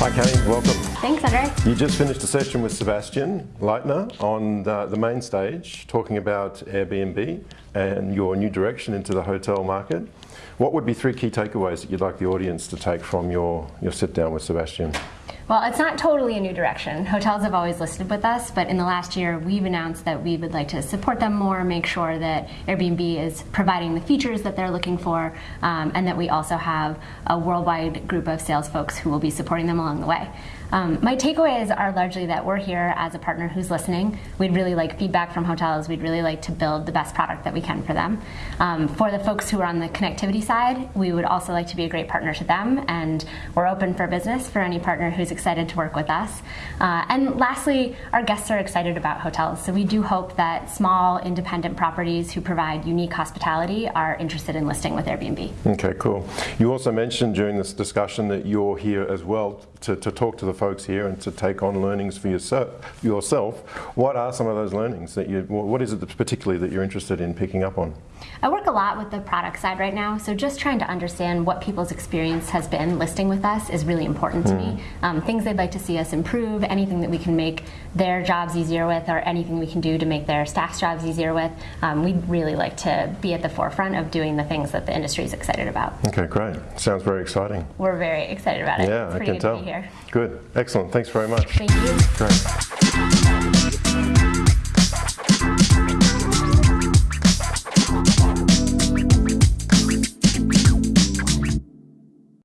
Hi Kane, welcome. Thanks, Andre. You just finished a session with Sebastian Leitner on the, the, main stage talking about Airbnb and your new direction into the hotel market. What would be three key takeaways that you'd like the audience to take from your, your sit down with Sebastian? Well, it's not totally a new direction. Hotels have always listed with us, but in the last year, we've announced that we would like to support them more, make sure that Airbnb is providing the features that they're looking for, um, and that we also have a worldwide group of sales folks who will be supporting them along the way. Um, my takeaways are largely that we're here as a partner who's listening. We'd really like feedback from hotels. We'd really like to build the best product that we can for them. Um, for the folks who are on the connectivity side, we would also like to be a great partner to them, and we're open for business for any partner who's excited to work with us. Uh, and lastly, our guests are excited about hotels, so we do hope that small independent properties who provide unique hospitality are interested in listing with Airbnb. Okay, cool. You also mentioned during this discussion that you're here as well to, to talk to the folks here and to take on learnings for yourself. yourself. What are some of those learnings that you, what is it particularly that you're interested in picking up on? I work a lot with the product side right now, so just trying to understand what people's experience has been listing with us is really important to mm. me. Hmm. Um, things they'd like to see us improve, anything that we can make their jobs easier with, or anything we can do to make their staff's jobs easier with. Um, we'd really like to be at the forefront of doing the things that the industry is excited about. Okay, great. Sounds very exciting. We're very excited about it. Yeah, I can tell here. Good. Excellent. Thanks very much. Thank you. Great.